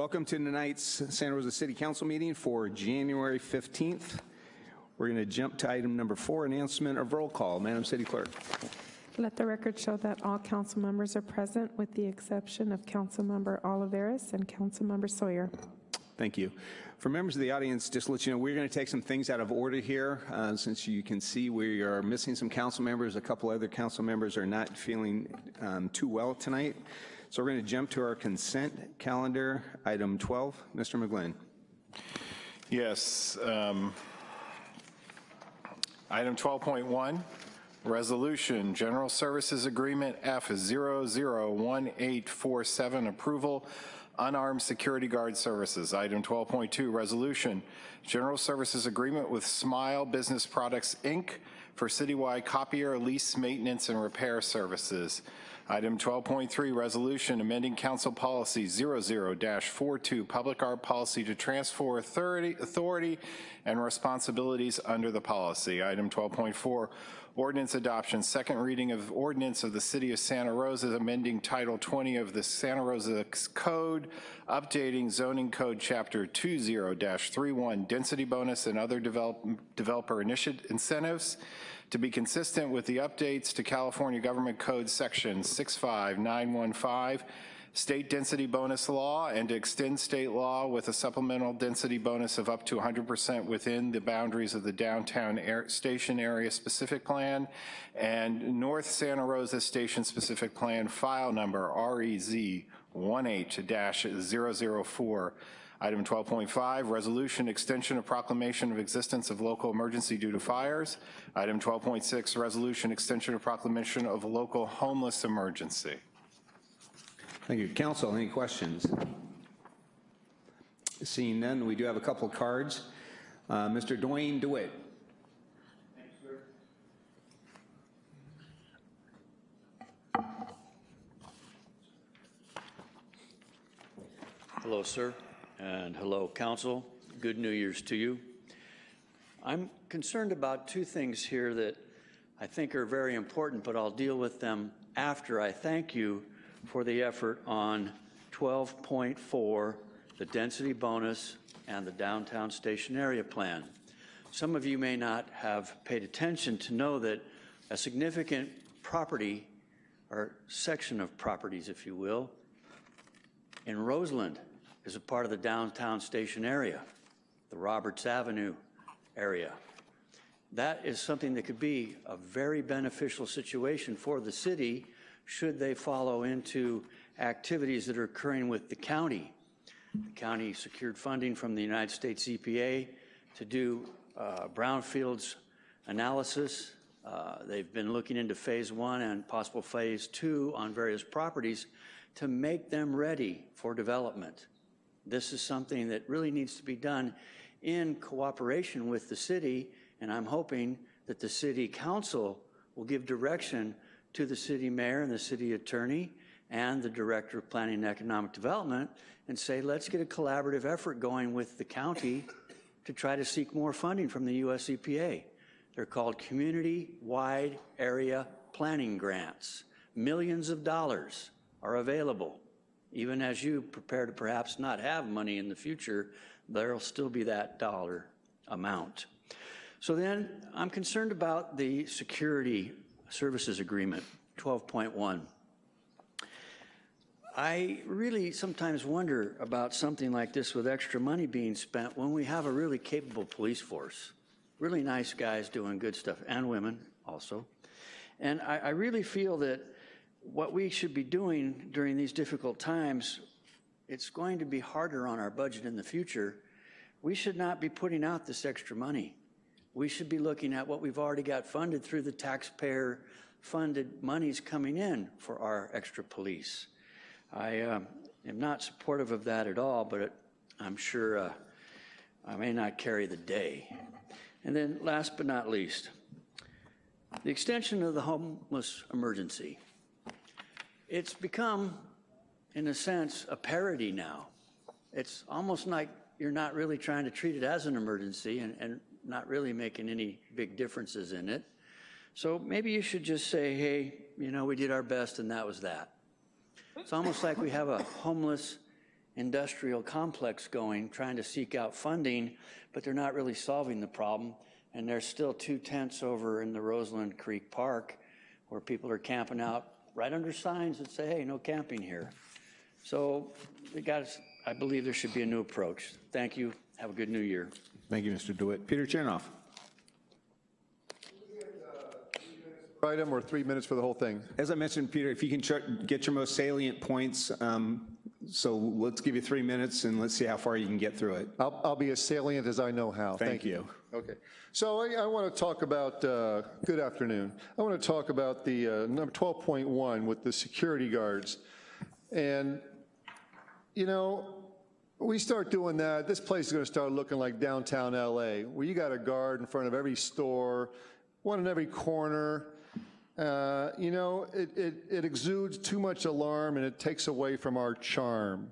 Welcome to tonight's Santa Rosa City Council meeting for January 15th. We're going to jump to item number four, announcement of roll call. Madam City Clerk. Let the record show that all council members are present with the exception of Council Member Olivares and Council Member Sawyer. Thank you. For members of the audience, just to let you know, we're going to take some things out of order here. Uh, since you can see we are missing some council members, a couple other council members are not feeling um, too well tonight. So we're going to jump to our consent calendar, item 12. Mr. McGlynn. Yes. um, Item 12.1, Resolution, General Services Agreement F001847, Approval, Unarmed Security Guard Services. Item 12.2, Resolution, General Services Agreement with Smile Business Products, Inc. for citywide copier lease maintenance and repair services. Item 12.3, resolution amending council policy 00-42, public art policy to transfer authority, authority and responsibilities under the policy. Item 12.4, ordinance adoption, second reading of ordinance of the city of Santa Rosa amending title 20 of the Santa Rosa Code, updating zoning code chapter 20-31, density bonus and other develop, developer initiative incentives to be consistent with the updates to California Government Code Section 65915, state density bonus law, and to extend state law with a supplemental density bonus of up to 100% within the boundaries of the downtown air station area specific plan and North Santa Rosa Station specific plan file number REZ 1H-004 Item 12.5, resolution extension of proclamation of existence of local emergency due to fires. Item 12.6, resolution extension of proclamation of local homeless emergency. Thank you. Council, any questions? Seeing none, we do have a couple of cards. Uh, Mr. Dwayne DeWitt. Hello, sir, and hello, council. Good New Year's to you. I'm concerned about two things here that I think are very important, but I'll deal with them after I thank you for the effort on 12.4, the density bonus, and the downtown station area plan. Some of you may not have paid attention to know that a significant property, or section of properties, if you will, in Roseland is a part of the downtown station area, the Roberts Avenue area. That is something that could be a very beneficial situation for the city should they follow into activities that are occurring with the county. The county secured funding from the United States EPA to do uh, brownfields analysis. Uh, they've been looking into phase one and possible phase two on various properties to make them ready for development. This is something that really needs to be done in cooperation with the city, and I'm hoping that the city council will give direction to the city mayor and the city attorney and the director of planning and economic development and say, let's get a collaborative effort going with the county to try to seek more funding from the US EPA. They're called community-wide area planning grants. Millions of dollars are available. Even as you prepare to perhaps not have money in the future, there'll still be that dollar amount. So then I'm concerned about the security services agreement, 12.1. I really sometimes wonder about something like this with extra money being spent when we have a really capable police force. Really nice guys doing good stuff, and women also. And I, I really feel that what we should be doing during these difficult times, it's going to be harder on our budget in the future. We should not be putting out this extra money. We should be looking at what we've already got funded through the taxpayer funded monies coming in for our extra police. I uh, am not supportive of that at all, but it, I'm sure uh, I may not carry the day. And then last but not least, the extension of the homeless emergency. It's become, in a sense, a parody now. It's almost like you're not really trying to treat it as an emergency and, and not really making any big differences in it. So maybe you should just say, hey, you know, we did our best and that was that. It's almost like we have a homeless industrial complex going, trying to seek out funding, but they're not really solving the problem. And there's still two tents over in the Roseland Creek Park where people are camping out right under signs that say, hey, no camping here. So we got, I believe there should be a new approach. Thank you. Have a good new year. Thank you, Mr. DeWitt. Peter Chernoff. item or three minutes for the whole thing? As I mentioned, Peter, if you can get your most salient points, um, so let's give you three minutes and let's see how far you can get through it. I'll, I'll be as salient as I know how. Thank you. Okay. So I, I want to talk about, uh, good afternoon. I want to talk about the uh, number 12.1 with the security guards. And, you know, we start doing that, this place is going to start looking like downtown LA, where you got a guard in front of every store, one in every corner. Uh, You know, it, it, it exudes too much alarm and it takes away from our charm.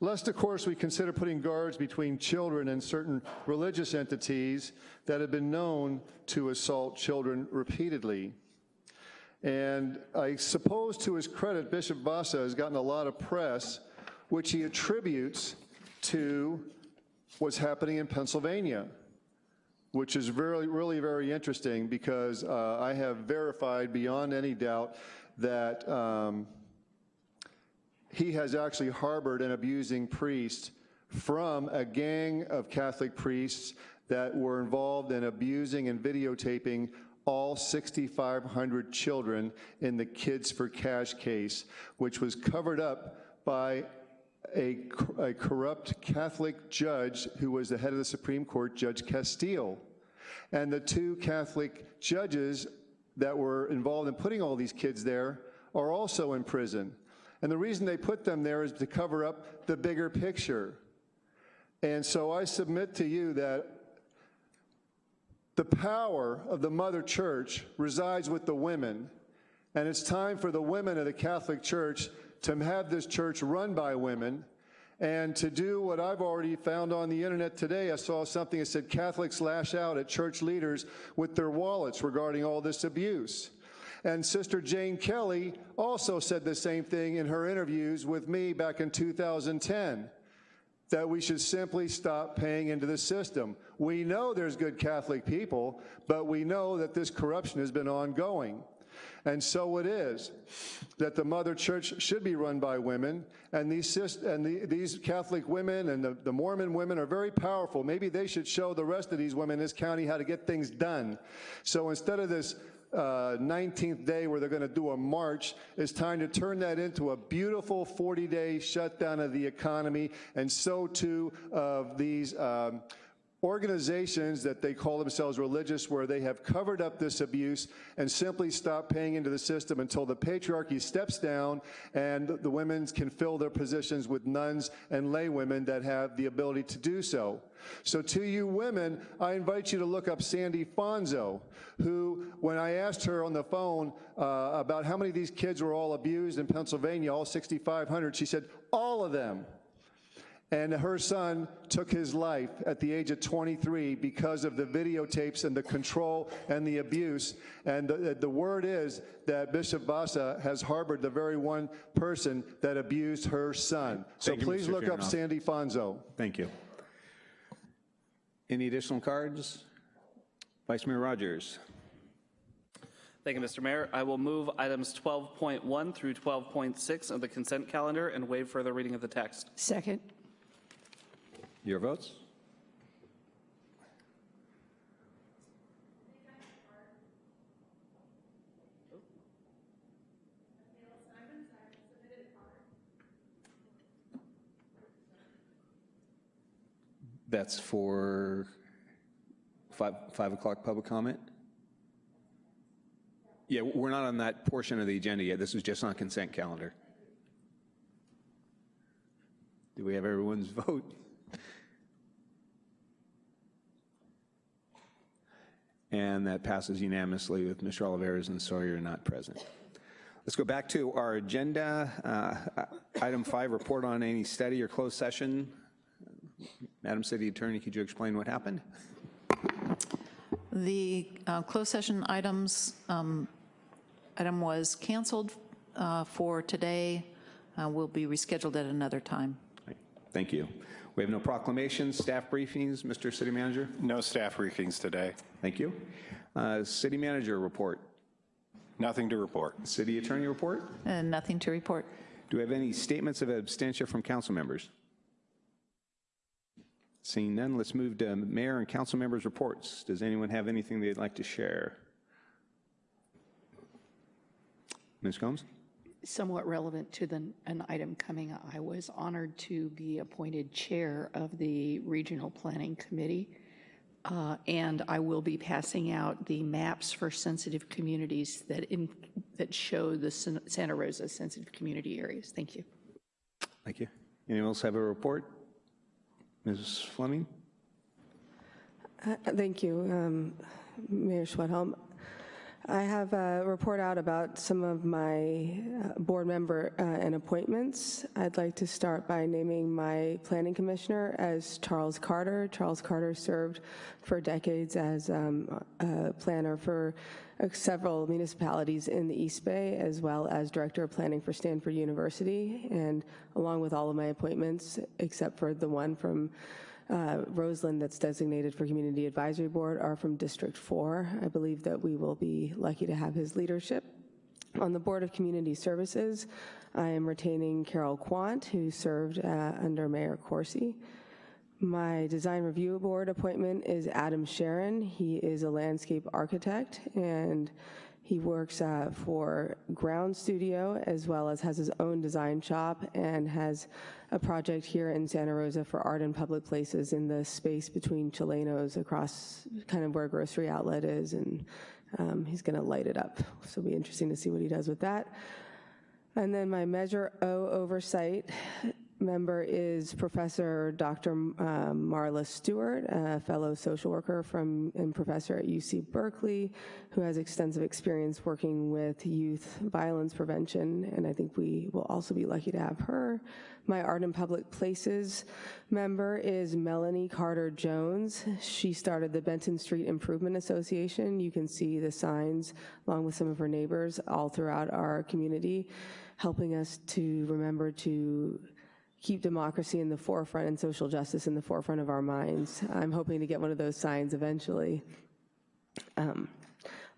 Lest, of course, we consider putting guards between children and certain religious entities that have been known to assault children repeatedly. And I suppose to his credit, Bishop Vasa has gotten a lot of press, which he attributes to what's happening in Pennsylvania, which is really, really very interesting because uh, I have verified beyond any doubt that um, he has actually harbored an abusing priest from a gang of Catholic priests that were involved in abusing and videotaping all 6,500 children in the Kids for Cash case, which was covered up by a, a corrupt Catholic judge who was the head of the Supreme Court, Judge Castille. And the two Catholic judges that were involved in putting all these kids there are also in prison. And the reason they put them there is to cover up the bigger picture. And so I submit to you that the power of the mother church resides with the women. And it's time for the women of the Catholic Church to have this church run by women and to do what I've already found on the internet today. I saw something that said Catholics lash out at church leaders with their wallets regarding all this abuse. And Sister Jane Kelly also said the same thing in her interviews with me back in 2010 that we should simply stop paying into the system. We know there's good Catholic people, but we know that this corruption has been ongoing. And so it is that the mother church should be run by women, and these, and the, these Catholic women and the, the Mormon women are very powerful. Maybe they should show the rest of these women in this county how to get things done. So instead of this uh, 19th day where they're going to do a march, it's time to turn that into a beautiful 40-day shutdown of the economy, and so too of these um, organizations that they call themselves religious where they have covered up this abuse and simply stop paying into the system until the patriarchy steps down and the women can fill their positions with nuns and lay women that have the ability to do so. So to you women, I invite you to look up Sandy Fonzo, who, when I asked her on the phone uh, about how many of these kids were all abused in Pennsylvania, all 6,500, she said, all of them. And her son took his life at the age of 23 because of the videotapes and the control and the abuse. And the, the word is that Bishop Vasa has harbored the very one person that abused her son. So Thank you, please Mr. look up Sandy Fonzo. Thank you. Any additional cards? Vice Mayor Rogers. Thank you, Mr. Mayor. I will move items 12.1 through 12.6 of the consent calendar and waive further reading of the text. Second. Your votes? That's for five, five o'clock public comment? Yeah, we're not on that portion of the agenda yet. This is just on consent calendar. Do we have everyone's vote? And that passes unanimously with Mr. Olivares and Sawyer not present. Let's go back to our agenda. Uh, Item five, report on any study or closed session. Madam City Attorney, could you explain what happened? The uh, closed session items, um, item was canceled uh, for today, uh, will be rescheduled at another time. Thank you. We have no proclamations, staff briefings. Mr. City Manager? No staff briefings today. Thank you. Uh, City Manager report. Nothing to report. City Attorney report. And nothing to report. Do we have any statements of abstention from council members? Seeing none, let's move to mayor and council members' reports. Does anyone have anything they'd like to share? Ms. Combs? Somewhat relevant to the, an item coming up. I was honored to be appointed chair of the Regional Planning Committee, uh, and I will be passing out the maps for sensitive communities that, in, that show the San- Santa Rosa sensitive community areas. Thank you. Thank you. Anyone else have a report? Ms. Fleming? Uh, Thank you, um, Mayor Schwedhelm. I have a report out about some of my uh, board member uh, and appointments. I'd like to start by naming my planning commissioner as Charles Carter. Charles Carter served for decades as um, a planner for uh, several municipalities in the East Bay, as well as director of planning for Stanford University. And along with all of my appointments, except for the one from uh, Roseland that's designated for Community Advisory Board are from District 4. I believe that we will be lucky to have his leadership. On the Board of Community Services, I am retaining Carol Quant, who served uh, under Mayor Coursey. My Design Review Board appointment is Adam Sharon. He is a landscape architect, and he works uh, for Ground Studio as well as has his own design shop and has a project here in Santa Rosa for art in public places in the space between Chilenos across kind of where Grocery Outlet is, and um, he's going to light it up. So it'll be interesting to see what he does with that. And then my Measure O oversight member is Professor Dr. um, Marla Stewart, a fellow social worker from and professor at UC Berkeley, who has extensive experience working with youth violence prevention, and I think we will also be lucky to have her. My Art in Public Places member is Melanie Carter Jones. She started the Benton Street Improvement Association. You can see the signs along with some of her neighbors all throughout our community, helping us to remember to keep democracy in the forefront and social justice in the forefront of our minds. I'm hoping to get one of those signs eventually. Um,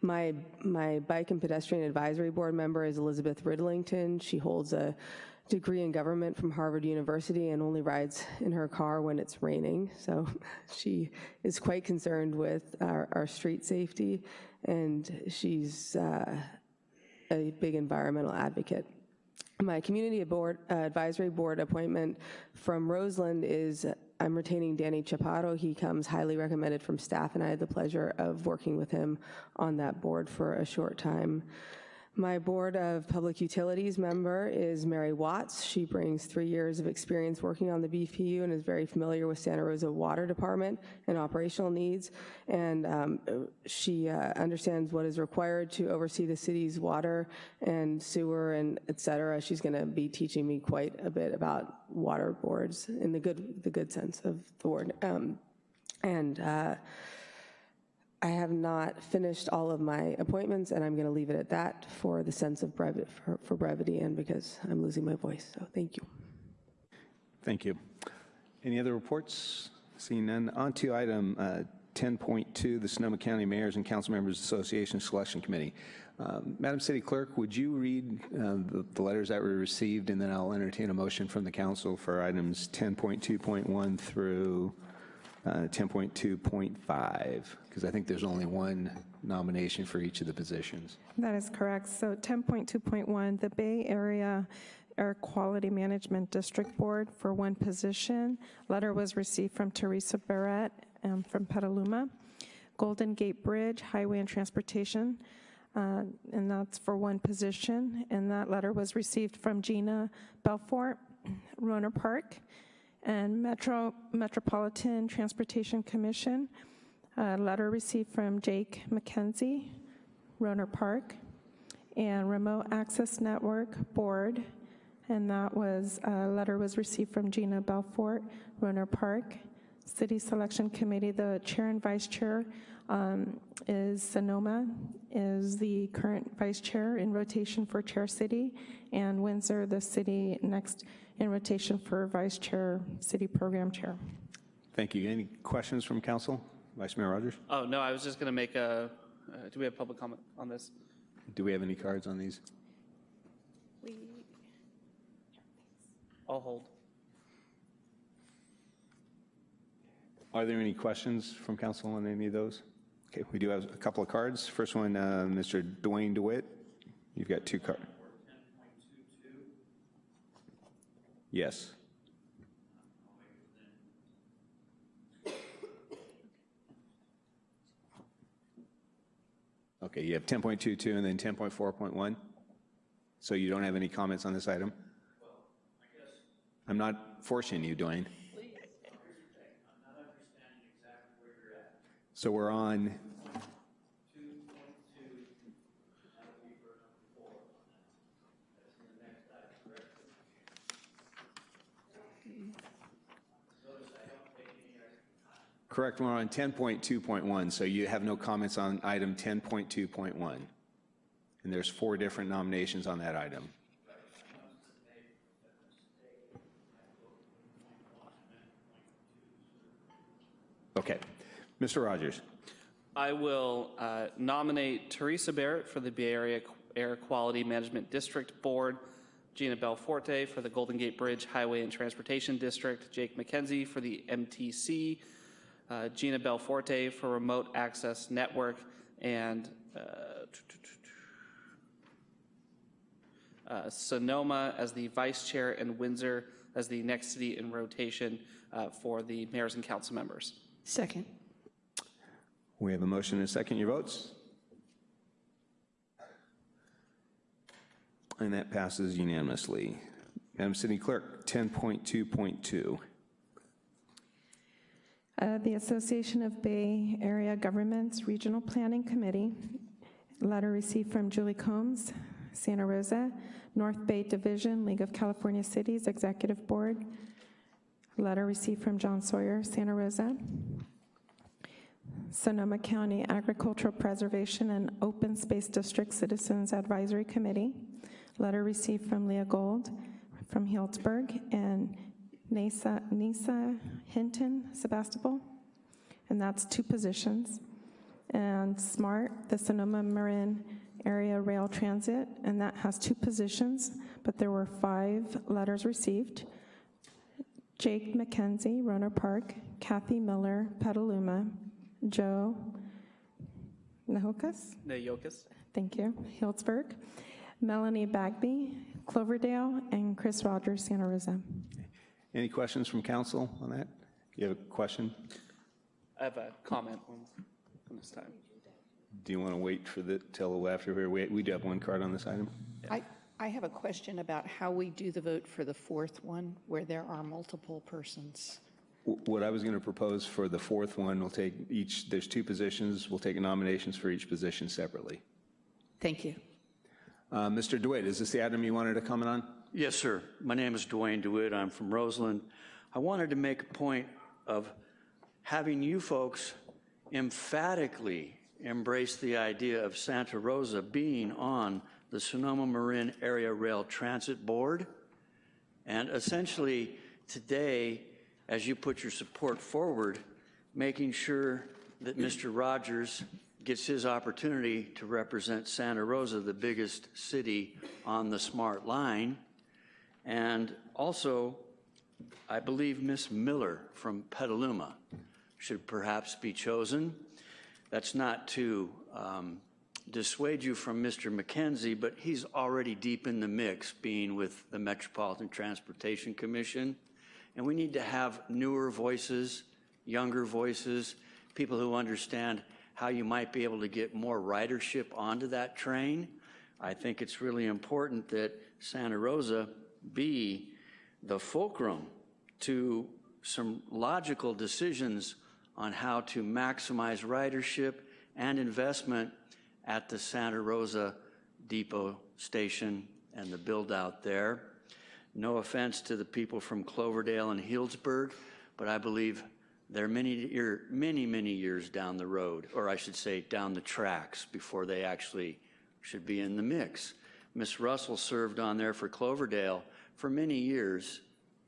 my, my Bike and Pedestrian Advisory Board member is Elizabeth Riddlington. She holds a degree in government from Harvard University and only rides in her car when it's raining. So she is quite concerned with our, our street safety, and she's uh, a big environmental advocate. My community board, uh, advisory board appointment from Roseland is I'm retaining Danny Chaparro. He comes highly recommended from staff, and I had the pleasure of working with him on that board for a short time. My Board of Public Utilities member is Mary Watts. She brings three years of experience working on the BPU and is very familiar with Santa Rosa Water Department and operational needs. And um, she uh, understands what is required to oversee the city's water and sewer and et cetera. She's going to be teaching me quite a bit about water boards in the good, the good sense of the word. Um, and uh, I have not finished all of my appointments, and I'm going to leave it at that for the sense of brevity, for, for brevity and because I'm losing my voice. So thank you. Thank you. Any other reports? Seeing none. On to item uh, 10.2, the Sonoma County Mayors and Council Members Association Selection Committee. Um, Madam City Clerk, would you read uh, the, the letters that were received, and then I'll entertain a motion from the council for items 10.2.1 through 10.2.5, because I think there's only one nomination for each of the positions. That is correct. So 10.2.1, the Bay Area Air Quality Management District Board for one position. Letter was received from Teresa Barrett um, from Petaluma. Golden Gate Bridge, Highway and Transportation, uh, and that's for one position. And that letter was received from Gina Belforte, Rohnert Park, and Metro Metropolitan Transportation Commission. A letter received from Jake Mackenzie, Rohnert Park, and Remote Access Network Board, and that was, a letter was received from Gina Belforte, Rohnert Park. City Selection Committee, the chair and vice chair um, is Sonoma, is the current vice chair in rotation for chair city, and Windsor, the city next in rotation for vice chair, city program chair. Thank you. Any questions from council? Vice Mayor Rogers? Oh, no, I was just going to make a, uh, do we have public comment on this? Do we have any cards on these? I'll hold. Are there any questions from council on any of those? Okay, we do have a couple of cards. First one, uh, Mr. Dwayne DeWitt. You've got two cards. Yes. Okay, you have 10.22 and then 10.4.1? So you don't have any comments on this item? I'm not forcing you, Dwayne. So we're on, correct, we're on 10.2.1, so you have no comments on item 10.2.1. And there's four different nominations on that item. Okay. Mr. Rogers? I will uh, nominate Teresa Barrett for the Bay Area Air Quality Management District Board, Gina Belforte for the Golden Gate Bridge Highway and Transportation District, Jake Mackenzie for the MTC, uh, Gina Belforte for Remote Access Network, and uh, uh, Sonoma as the vice chair and Windsor as the next city in rotation uh, for the mayors and council members. Second. We have a motion and a second. Your votes? And that passes unanimously. Madam City Clerk, 10.2.2. Uh, The Association of Bay Area Governments Regional Planning Committee, letter received from Julie Combs, Santa Rosa, North Bay Division, League of California Cities Executive Board, letter received from John Sawyer, Santa Rosa, Sonoma County Agricultural Preservation and Open Space District Citizens Advisory Committee, letter received from Leah Gold from Healdsburg, and Neysa, Neysa Hinton, Sebastopol, and that's two positions. And SMART, the Sonoma Marin Area Rail Transit, and that has two positions, but there were five letters received. Jake Mackenzie, Rohnert Park, Kathy Miller, Petaluma, Joe Naujokas, Naujokas? thank you, Healdsburg, Melanie Bagby, Cloverdale, and Chris Rogers, Santa Rosa. Any questions from council on that? You have a question? I have a comment on on this time. Do you want to wait for the, till after, we, we we do have one card on this item? I, I have a question about how we do the vote for the fourth one, where there are multiple persons. W- What I was going to propose for the fourth one, we'll take each, there's two positions, we'll take nominations for each position separately. Thank you. Uh, Mr. DeWitt, is this the item you wanted to comment on? Yes, sir. My name is Dwayne DeWitt. I'm from Roseland. I wanted to make a point of having you folks emphatically embrace the idea of Santa Rosa being on the Sonoma Marin Area Rail Transit Board. And essentially, today, as you put your support forward, making sure that Mr. Rogers gets his opportunity to represent Santa Rosa, the biggest city on the SMART line. And also, I believe Miss Miller from Petaluma should perhaps be chosen. That's not to um, dissuade you from Mr. Mackenzie, but he's already deep in the mix, being with the Metropolitan Transportation Commission. And we need to have newer voices, younger voices, people who understand how you might be able to get more ridership onto that train. I think it's really important that Santa Rosa be the fulcrum to some logical decisions on how to maximize ridership and investment at the Santa Rosa Depot Station and the build out there. No offense to the people from Cloverdale and Healdsburg, but I believe they're many, many, many years down the road, or I should say, down the tracks before they actually should be in the mix. Miss Russell served on there for Cloverdale for many years,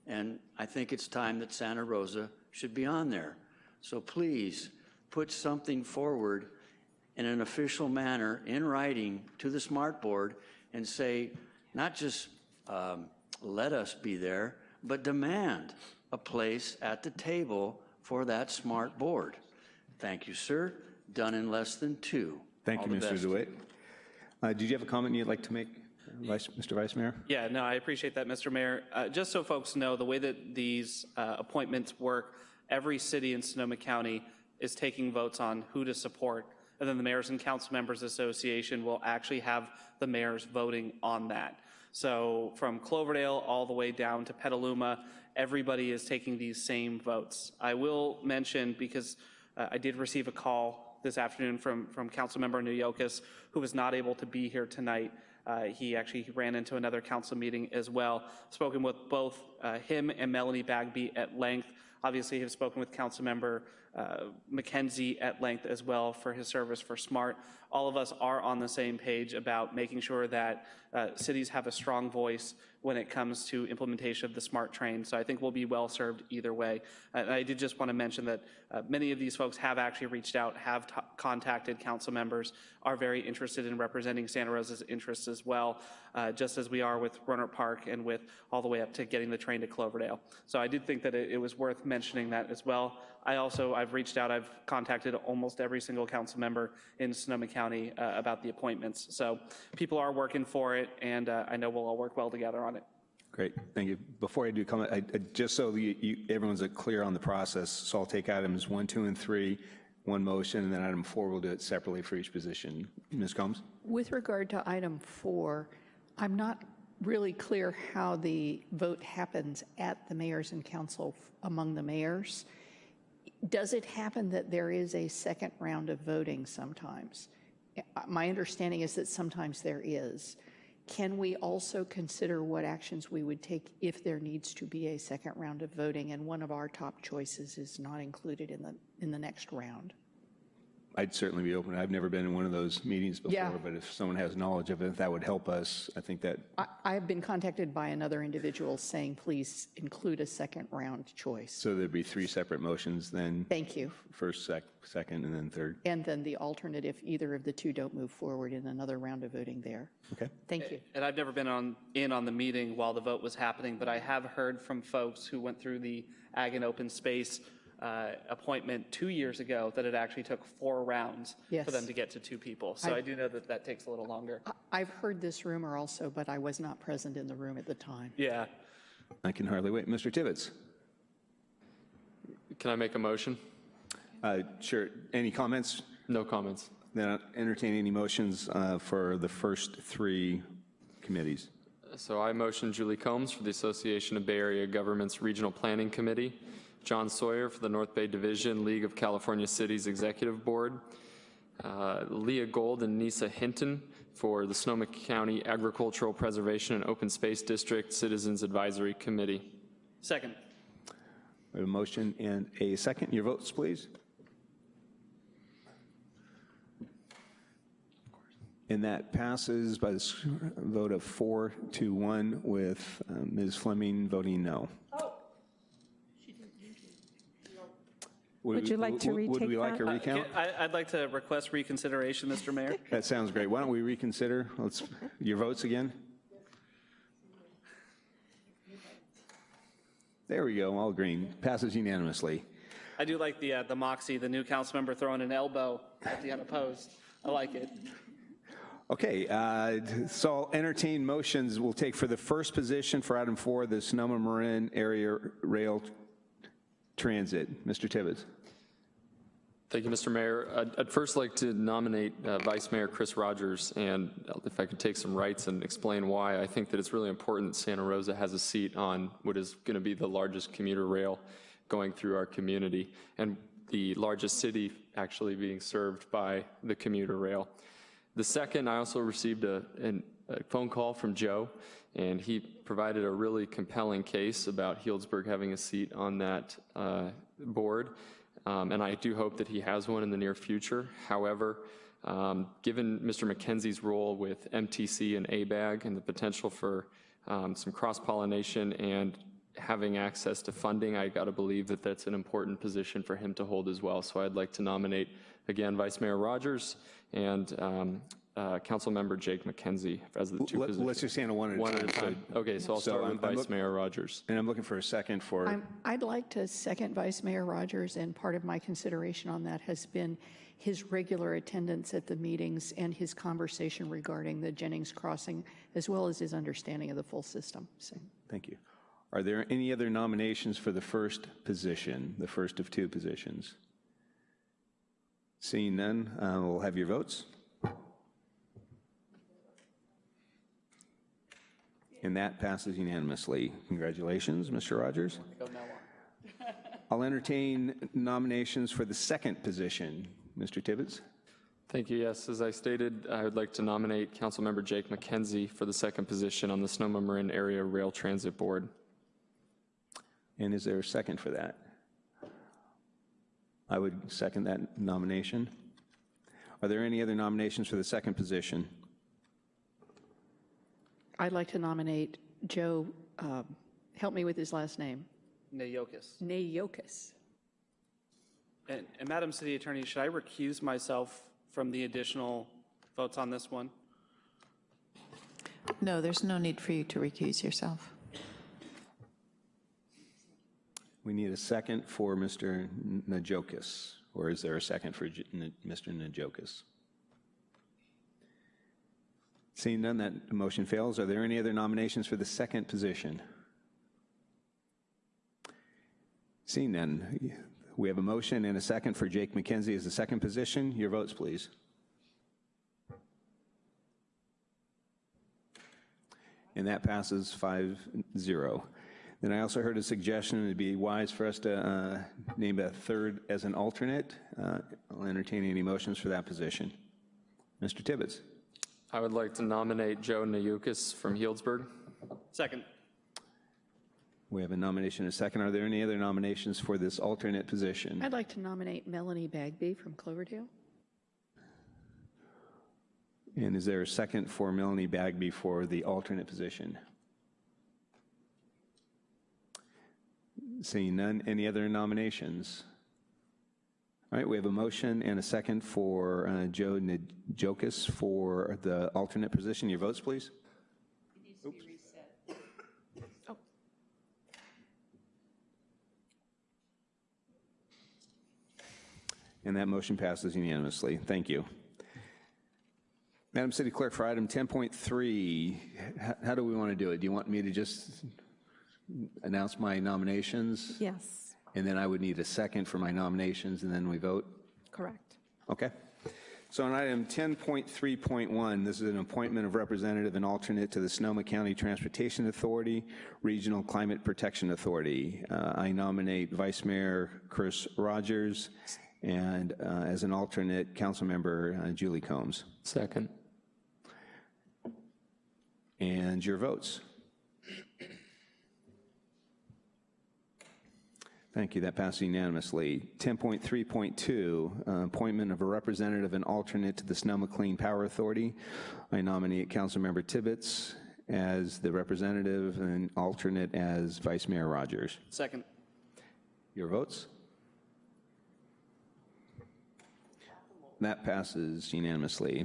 and I think it's time that Santa Rosa should be on there. So please, put something forward in an official manner in writing to the Smart Board and say, not just um, let us be there, but demand a place at the table for that Smart Board. Thank you, sir. Done in less than two. Thank All you, Mr. best. DeWitt. Uh, Did you have a comment you'd like to make, Vice- Mr. Vice Mayor? Yeah, no, I appreciate that, Mr. Mayor. Uh, Just so folks know, the way that these uh, appointments work, every city in Sonoma County is taking votes on who to support, and then the Mayors and Council Members Association will actually have the mayors voting on that. So from Cloverdale all the way down to Petaluma, everybody is taking these same votes. I will mention, because uh, I did receive a call this afternoon from, from Councilmember Naujokas, who was not able to be here tonight. Uh, He actually ran into another council meeting as well. Spoken with both uh, him and Melanie Bagby at length. Obviously, have spoken with Councilmember uh, Mackenzie at length as well for his service for SMART. All of us are on the same page about making sure that uh, cities have a strong voice when it comes to implementation of the SMART train. So I think we'll be well served either way. And I did just want to mention that uh, many of these folks have actually reached out, have contacted council members, are very interested in representing Santa Rosa's interests as well, uh, just as we are with Rohnert Park and with all the way up to getting the train to Cloverdale. So I did think that it, it was worth mentioning that as well. I also, I've reached out, I've contacted almost every single council member in Sonoma County uh, about the appointments. So people are working for it, and uh, I know we'll all work well together on it. Great, thank you. Before I do comment, I- I- just so you- you- everyone's clear on the process, so I'll take items one, two, and three, one motion, and then item four, we'll do it separately for each position. Ms. Combs? With regard to item four, I'm not really clear how the vote happens at the mayors and council among the mayors. Does it happen that there is a second round of voting sometimes? My understanding is that sometimes there is. Can we also consider what actions we would take if there needs to be a second round of voting and one of our top choices is not included in the, in the next round? I'd certainly be open. I've never been in one of those meetings Yeah. before, but if someone has knowledge of it, that would help us. I think that, I, I have been contacted by another individual saying, please include a second round choice. so there'd be three separate motions then, Thank you. first, sec, second, and then third. And then the alternate if either of the two don't move forward in another round of voting there. Okay. Thank you. And I've never been on, in on the meeting while the vote was happening, but I have heard from folks who went through the Ag and Open Space uh, appointment two years ago that it actually took four rounds Yes. for them to get to two people. So I- I do know that that takes a little longer. I- I've heard this rumor also, but I was not present in the room at the time. Yeah. I can hardly wait. Mr. Tibbetts? Can I make a motion? Uh, Sure. Any comments? No comments. Then I'll entertain any motions uh, for the first three committees. So I motion Julie Combs for the Association of Bay Area Governments Regional Planning Committee, John Sawyer for the North Bay Division League of California Cities Executive Board, uh, Leah Gold and Neysa Hinton for the Sonoma County Agricultural Preservation and Open Space District Citizens Advisory Committee. Second. We have a motion and a second. Your votes, please. And that passes by the vote of four to one with uh, Ms. Fleming voting no. Would you like to would- Would we like a that? Uh, recount? can- I- I'd like to request reconsideration, Mr. Mayor. That sounds great. Why don't we reconsider? Let's, your votes again? There we go, all green. Passes unanimously. I do like the, uh, the moxie, the new council member throwing an elbow at the unopposed. I like it. Okay, uh, so I'll entertain motions we'll take for the first position for item four, the Sonoma Marin Area Rail Transit. Mr. Tibbetts. Thank you, Mr. Mayor. I'd, I'd first like to nominate uh, Vice Mayor Chris Rogers, and if I could take some rights and explain why, I think that it's really important Santa Rosa has a seat on what is going to be the largest commuter rail going through our community, and the largest city actually being served by the commuter rail. The second, I also received a, an- a phone call from Joe, and he provided a really compelling case about Healdsburg having a seat on that uh, board. Um, And I do hope that he has one in the near future. However, um, given Mr. Mackenzie's role with MTC and ABAG and the potential for um, some cross-pollination and having access to funding, I got to believe that that's an important position for him to hold as well. So I'd like to nominate, again, Vice Mayor Rogers and um, uh, Councilmember Jake Mackenzie as the two Let- positions. Let's just handle one at a time. One a time. So- Okay, so I'll so start I'm- with I'm Vice look- Mayor Rogers. And I'm looking for a second for, I'm, I'd like to second Vice Mayor Rogers, and part of my consideration on that has been his regular attendance at the meetings and his conversation regarding the Jennings Crossing, as well as his understanding of the full system. So thank you. Are there any other nominations for the first position, the first of two positions? Seeing none, uh, we'll have your votes. And that passes unanimously. Congratulations, Mr. Rogers. I'll entertain nominations for the second position. Mr. Tibbetts? Thank you. Yes, as I stated, I would like to nominate Councilmember Jake Mackenzie for the second position on the Sonoma Marin Area Rail Transit Board. And is there a second for that? I would second that nomination. Are there any other nominations for the second position? I'd like to nominate Joe, um, help me with his last name, Naokis. Naujokas. And, and Madam City Attorney, should I recuse myself from the additional votes on this one? No, there's no need for you to recuse yourself. We need a second for Mr. Naujokas, or is there a second for J- N- Mr. Naujokas? Seeing none, that motion fails. Are there any other nominations for the second position? Seeing none, we have a motion and a second for Jake Mackenzie as the second position. Your votes, please. And that passes 5-0. Then I also heard a suggestion it'd be wise for us to uh, name a third as an alternate. Uh, I'll entertain any motions for that position. Mr. Tibbetts? I would like to nominate Joe Naujokas from Healdsburg. Second. We have a nomination and a second. Are there any other nominations for this alternate position? I'd like to nominate Melanie Bagby from Cloverdale. And is there a second for Melanie Bagby for the alternate position? Seeing none, any other nominations? All right, we have a motion and a second for uh, Joe Naujokas for the alternate position. Your votes, please. And that motion passes unanimously. Thank you. Madam City Clerk, for item 10.3, how do we want to do it? Do you want me to just announce my nominations? Yes, And then I would need a second for my nominations, and then we vote? correct. Okay. So on item 10.3.1, this is an appointment of representative and alternate to the Sonoma County Transportation Authority, Regional Climate Protection Authority. Uh, I nominate Vice Mayor Chris Rogers, and uh, as an alternate, Councilmember uh, Julie Combs. Second. And your votes? Thank you, that passes unanimously. 10.3.2, uh, appointment of a representative and alternate to the Sonoma Clean Power Authority. I nominate Councilmember Tibbetts as the representative and alternate as Vice Mayor Rogers. Second. Your votes? That passes unanimously.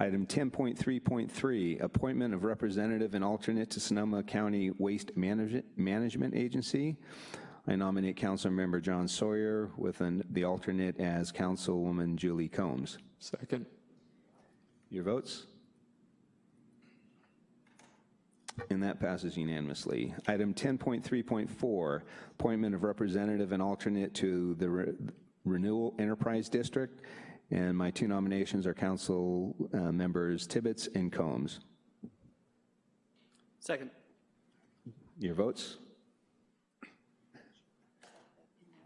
Item 10.3.3, appointment of representative and alternate to Sonoma County Waste Management Management Agency. I nominate Councilmember John Sawyer with an- the alternate as Councilwoman Julie Combs. Second. Your votes? And that passes unanimously. Item 10.3.4, appointment of representative and alternate to the Re- Renewal Enterprise District. And my two nominations are council uh, members Tibbetts and Combs. Second. Your votes?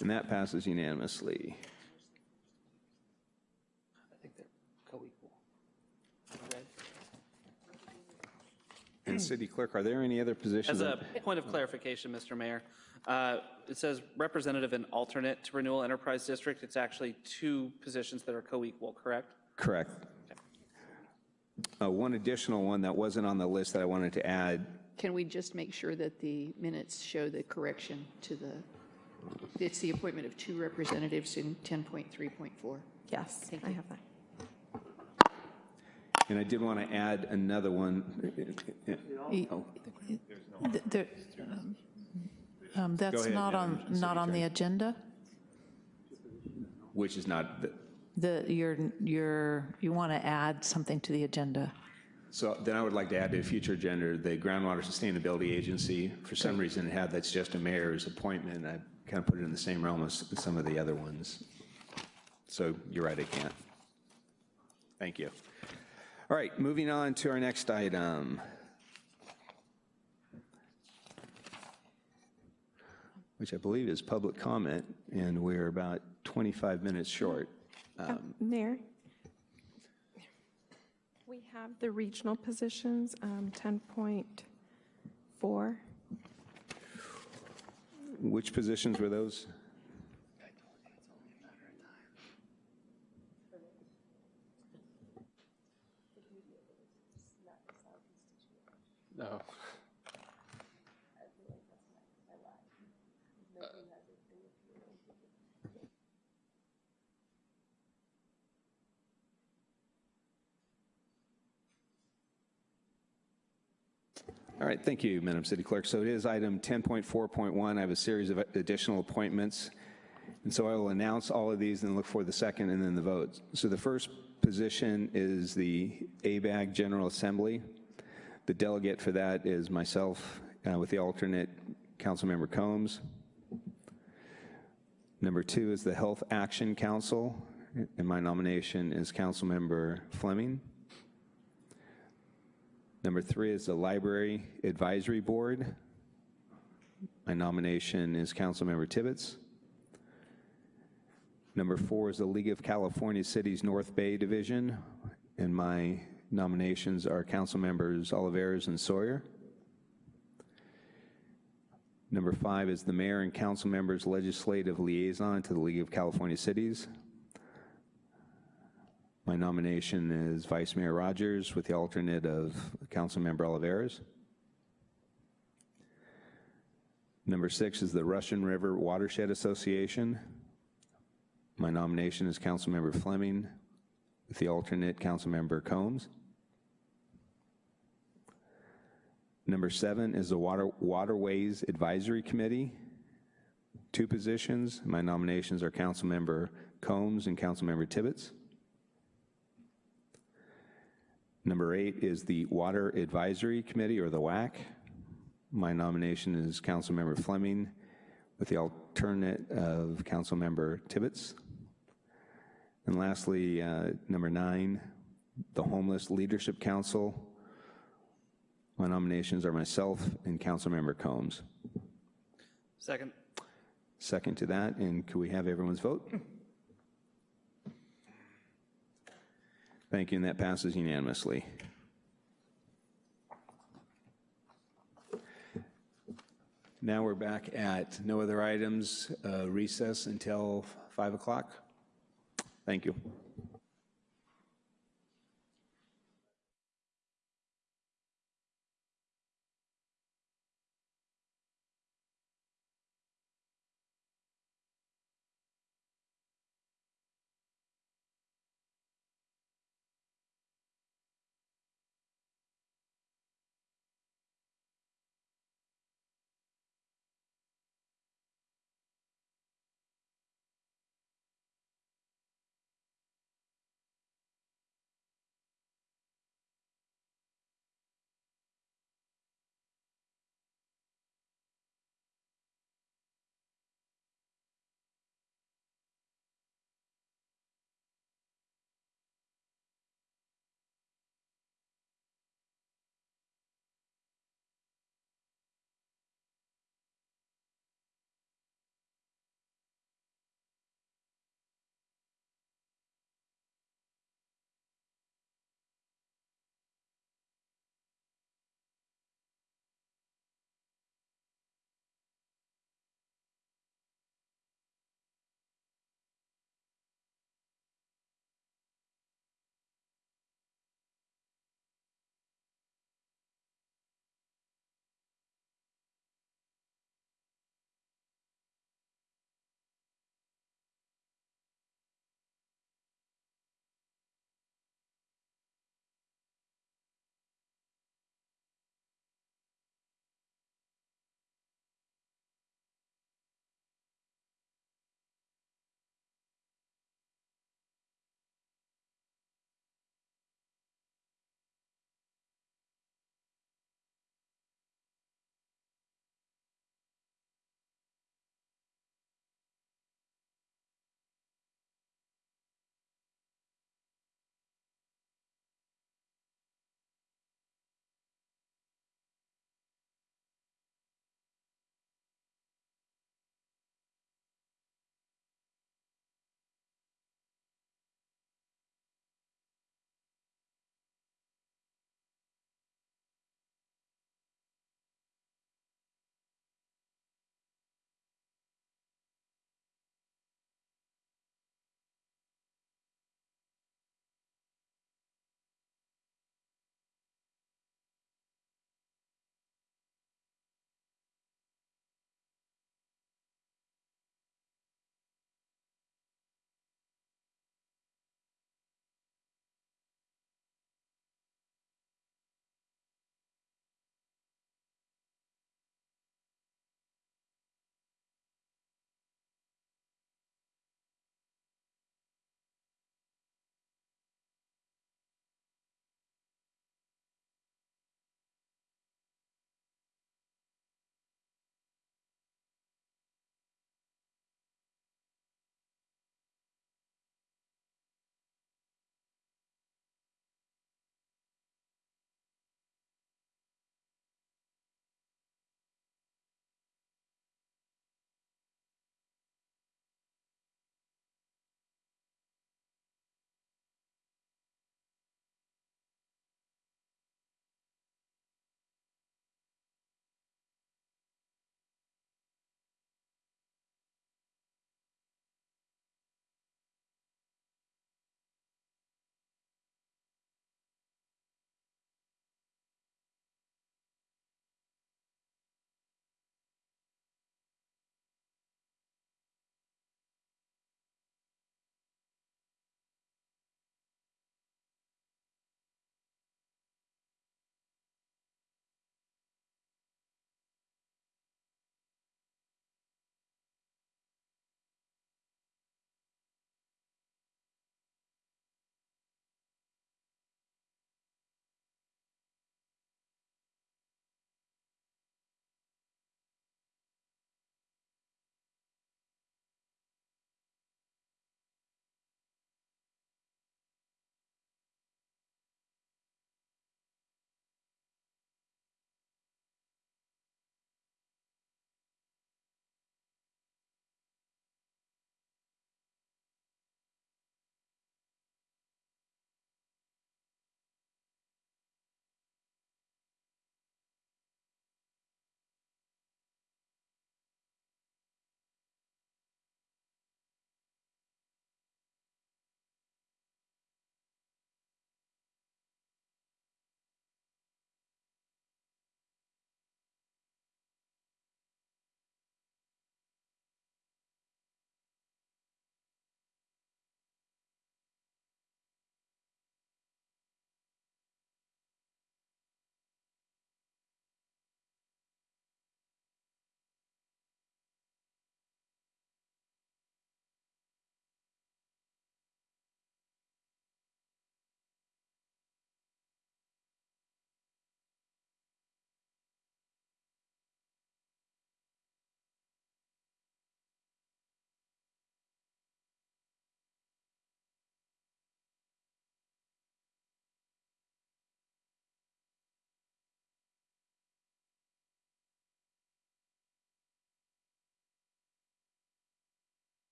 And that passes unanimously. I think they're co-equal. And City Clerk, are there any other positions? As a point of clarification, Mr. Mayor, uh, it says representative and alternate to Renewal Enterprise District. It's actually two positions that are co-equal, correct? Correct. Uh, one additional one that wasn't on the list that I wanted to add. Can we just make sure that the minutes show the correction to the it's the appointment of two representatives in 10.3.4? Yes, Thank I you. have that. and I did want to add another one. Y- th- there- um, That's ahead, not on, Madam City not on the agenda? Which is not, the- The, you're, you're, you want to add something to the agenda? so then I would like to add to a future agenda, the Groundwater Sustainability Agency. For some reason, it had that's just a mayor's appointment. I kind of put it in the same realm as some of the other ones. So you're right, I can't. Thank you. All right, moving on to our next item. Which I believe is public comment, and we're about 25 minutes short. Uh, Mayor? We have the regional positions, um, 10.4. Which positions were those? No. All right, thank you, Madam City Clerk. So it is item 10.4.1. I have a series of additional appointments. And so I will announce all of these and look for the second and then the vote. So the first position is the ABAG General Assembly. The delegate for that is myself uh, with the alternate, Councilmember Combs. Number two is the Health Action Council, and my nomination is Councilmember Fleming. Number three is the Library Advisory Board. My nomination is Councilmember Tibbetts. Number four is the League of California Cities North Bay Division, and my nominations are Councilmembers Olivares and Sawyer. Number five is the Mayor and Council Members Legislative Liaison to the League of California Cities. My nomination is Vice Mayor Rogers with the alternate of Councilmember Olivares. Number six is the Russian River Watershed Association. My nomination is Councilmember Fleming with the alternate Councilmember Combs. Number seven is the Water, Waterways Advisory Committee. Two positions. My nominations are Councilmember Combs and Councilmember Tibbetts. Number eight is the Water Advisory Committee, or the WAC. My nomination is Councilmember Fleming with the alternate of Councilmember Tibbetts. And lastly, uh, number nine, the Homeless Leadership Council. My nominations are myself and Councilmember Combs. Second. Second to that, and could we have everyone's vote? Thank you, and that passes unanimously. Now we're back at no other items, uh, recess until 5 o'clock. Thank you.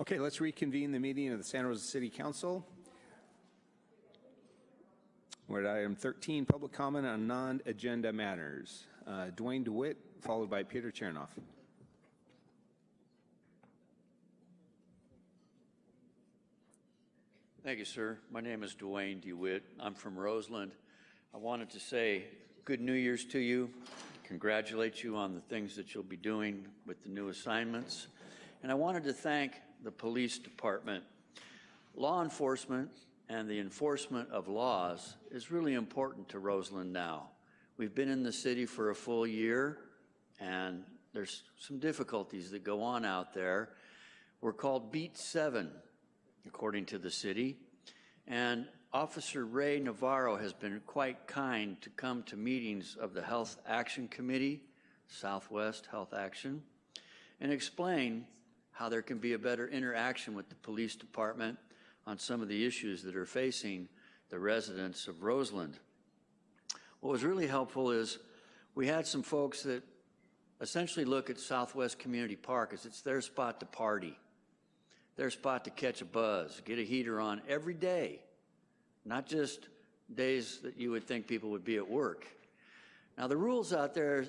Okay, let's reconvene the meeting of the Santa Rosa City Council. We're at item 13, public comment on non-agenda matters. Uh, Dwayne DeWitt, followed by Peter Chernoff. Thank you, sir. My name is Dwayne DeWitt. I'm from Roseland. I wanted to say good New Year's to you, congratulate you on the things that you'll be doing with the new assignments, and I wanted to thank the police department. Law enforcement and the enforcement of laws is really important to Roseland now. We've been in the city for a full year, and there's some difficulties that go on out there. We're called Beat 7, according to the city. And Officer Ray Navarro has been quite kind to come to meetings of the Health Action Committee, Southwest Health Action, and explain how there can be a better interaction with the police department on some of the issues that are facing the residents of Roseland. What was really helpful is we had some folks that essentially look at Southwest Community Park as it's their spot to party their spot to catch a buzz, get a heater on every day, not just days that you would think people would be at work. Now, the rules out there,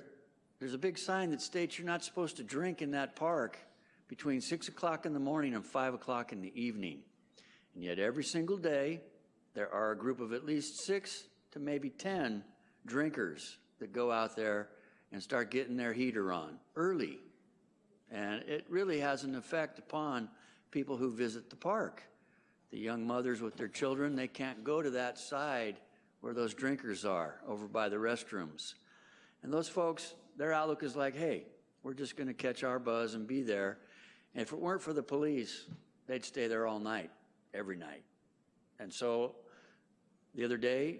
there's a big sign that states you're not supposed to drink in that park between 6 o'clock in the morning and 5 o'clock in the evening. And yet, every single day, there are a group of at least six to maybe 10 drinkers that go out there and start getting their heater on early. And it really has an effect upon people who visit the park. The young mothers with their children, they can't go to that side where those drinkers are, over by the restrooms. And those folks, their outlook is like, hey, we're just going to catch our buzz and be there. If it weren't for the police, they'd stay there all night, every night. And so the other day,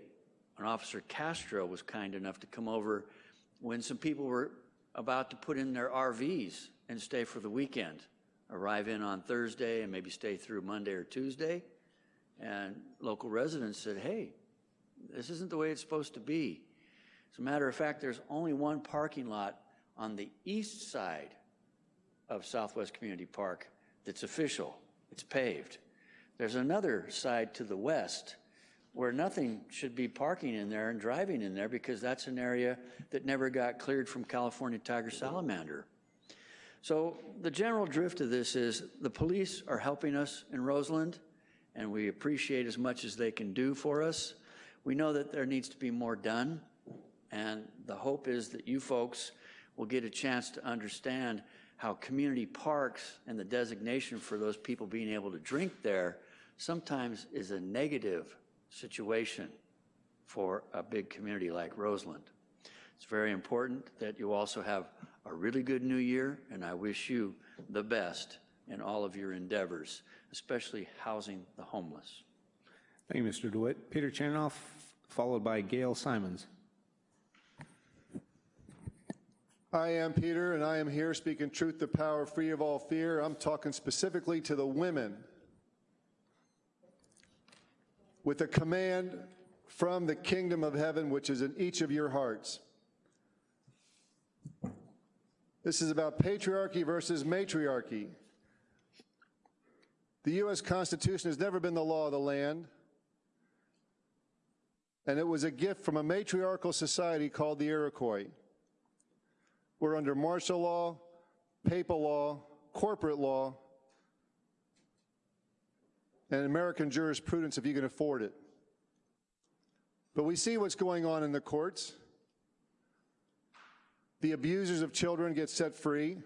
an officer Castro was kind enough to come over when some people were about to put in their RVs and stay for the weekend arrive in on Thursday and maybe stay through Monday or Tuesday. And local residents said, hey, this isn't the way it's supposed to be. As a matter of fact, there's only one parking lot on the east side of Southwest Community Park that's official. It's paved. There's another side to the west where nothing should be parking in there and driving in there because that's an area that never got cleared from California tiger salamander. So the general drift of this is the police are helping us in Roseland, and we appreciate as much as they can do for us. We know that there needs to be more done, and the hope is that you folks will get a chance to understand how community parks and the designation for those people being able to drink there sometimes is a negative situation for a big community like Roseland. It's very important that you also have a really good new year, and I wish you the best in all of your endeavors, especially housing the homeless. Thank you, Mr. DeWitt. Peter Chernoff, followed by Gail Simons. I am Peter, and I am here speaking truth to power, free of all fear. I'm talking specifically to the women with a command from the kingdom of heaven, which is in each of your hearts. This is about patriarchy versus matriarchy. The U.S. Constitution has never been the law of the land, and it was a gift from a matriarchal society called the Iroquois. We're under martial law, papal law, corporate law, and American jurisprudence if you can afford it. But we see what's going on in the courts. The abusers of children get set free.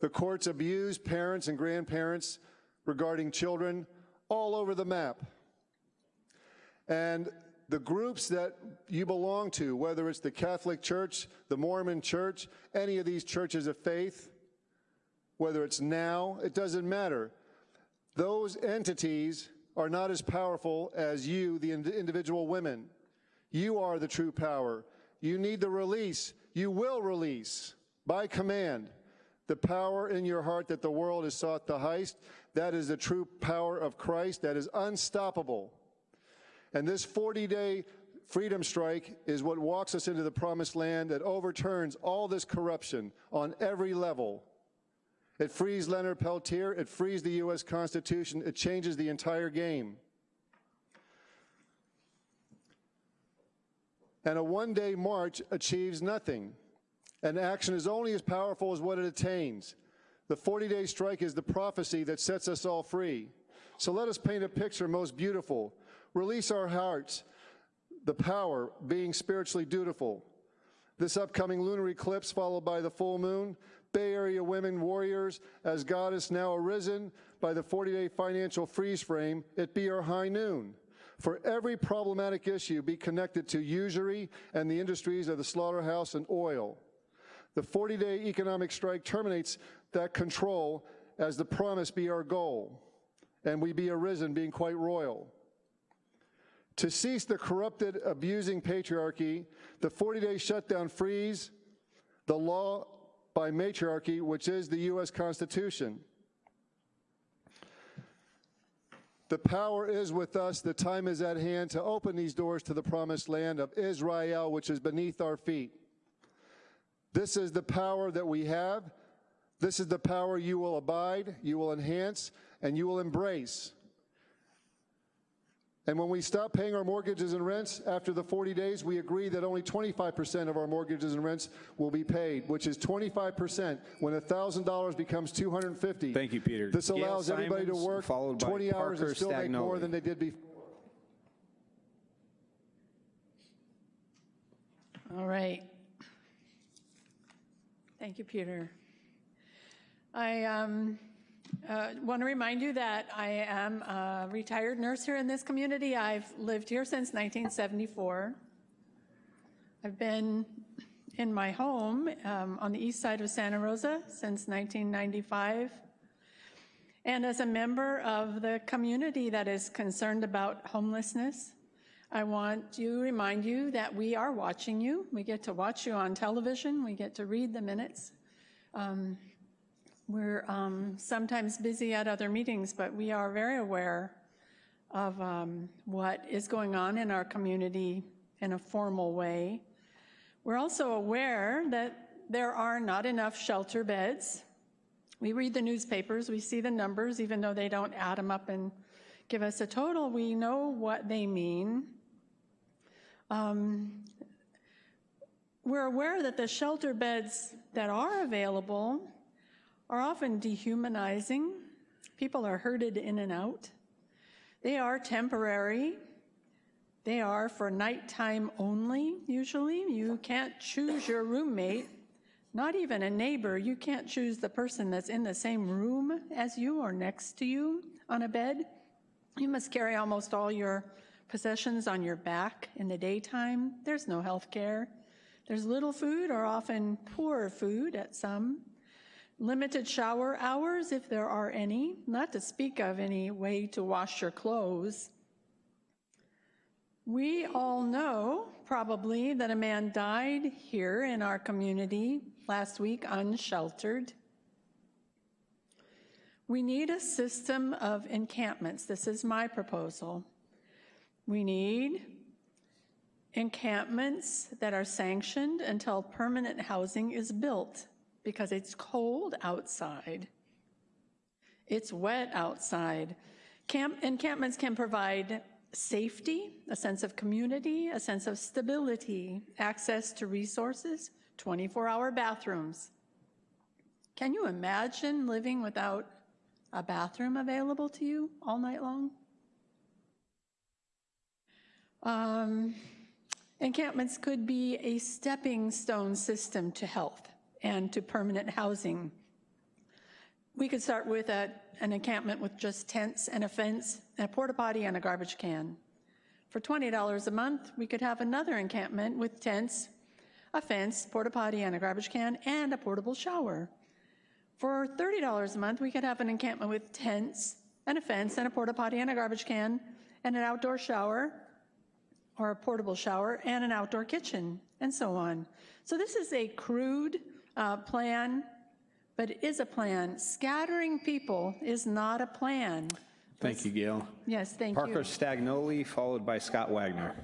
The courts abuse parents and grandparents regarding children all over the map. And the groups that you belong to, whether it's the Catholic Church, the Mormon Church, any of these churches of faith, whether it's now, it doesn't matter. Those entities are not as powerful as you, the individual women. You are the true power. You need the release. You will release by command the power in your heart that the world has sought the heist. That is the true power of Christ that is unstoppable. And this 40 day freedom strike is what walks us into the promised land that overturns all this corruption on every level. It frees Leonard Peltier. It frees the U.S. Constitution. It changes the entire game. And a one-day march achieves nothing. And action is only as powerful as what it attains. The 40-day strike is the prophecy that sets us all free. So let us paint a picture most beautiful. Release our hearts, the power being spiritually dutiful. This upcoming lunar eclipse followed by the full moon, Bay Area women warriors, as goddess now arisen by the 40-day financial freeze frame, it be our high noon. For every problematic issue be connected to usury and the industries of the slaughterhouse and oil. The 40-day economic strike terminates that control as the promise be our goal, and we be arisen being quite royal. To cease the corrupted, abusing patriarchy, the 40-day shutdown frees the law by matriarchy, which is the U.S. Constitution. The power is with us. The time is at hand to open these doors to the promised land of Israel, which is beneath our feet. This is the power that we have. This is the power you will abide, you will enhance, and you will embrace. And when we stop paying our mortgages and rents after the 40 days, we agree that only 25% of our mortgages and rents will be paid, which is 25% when $1,000 becomes 250. Thank you, Peter. This Gail allows everybody to work 20 hours Parker and still make more than they did before. All right. Thank you, Peter. I um, uh, want to remind you that I am a retired nurse here in this community. I've lived here since 1974. I've been in my home um, on the east side of Santa Rosa since 1995. And as a member of the community that is concerned about homelessness, I want to remind you that we are watching you. We get to watch you on television. We get to read the minutes. Um, we're um, sometimes busy at other meetings, but we are very aware of um, what is going on in our community in a formal way. We're also aware that there are not enough shelter beds. We read the newspapers, we see the numbers, even though they don't add them up and give us a total, we know what they mean. Um, we're aware that the shelter beds that are available are often dehumanizing. People are herded in and out. They are temporary. They are for nighttime only, usually. You can't choose your roommate, not even a neighbor. You can't choose the person that's in the same room as you or next to you on a bed. You must carry almost all your possessions on your back in the daytime. There's no health care. There's little food or often poor food at some. Limited shower hours, if there are any, not to speak of any way to wash your clothes. We all know, probably, that a man died here in our community last week unsheltered. We need a system of encampments. This is my proposal. We need encampments that are sanctioned until permanent housing is built because it's cold outside. It's wet outside. Camp, encampments can provide safety, a sense of community, a sense of stability, access to resources, 24-hour bathrooms. Can you imagine living without a bathroom available to you all night long? Um, encampments could be a stepping stone system to health and to permanent housing. We could start with a, an encampment with just tents and a fence and a porta potty and a garbage can. For $20 a month, we could have another encampment with tents, a fence, porta potty and a garbage can, and a portable shower. For $30 a month, we could have an encampment with tents and a fence and a porta potty and a garbage can and an outdoor shower or a portable shower and an outdoor kitchen and so on. So this is a crude uh, plan, but it is a plan. Scattering people is not a plan. Thank you, Gail. Yes, thank Parker you. Parker Stagnoli, followed by Scott Wagner.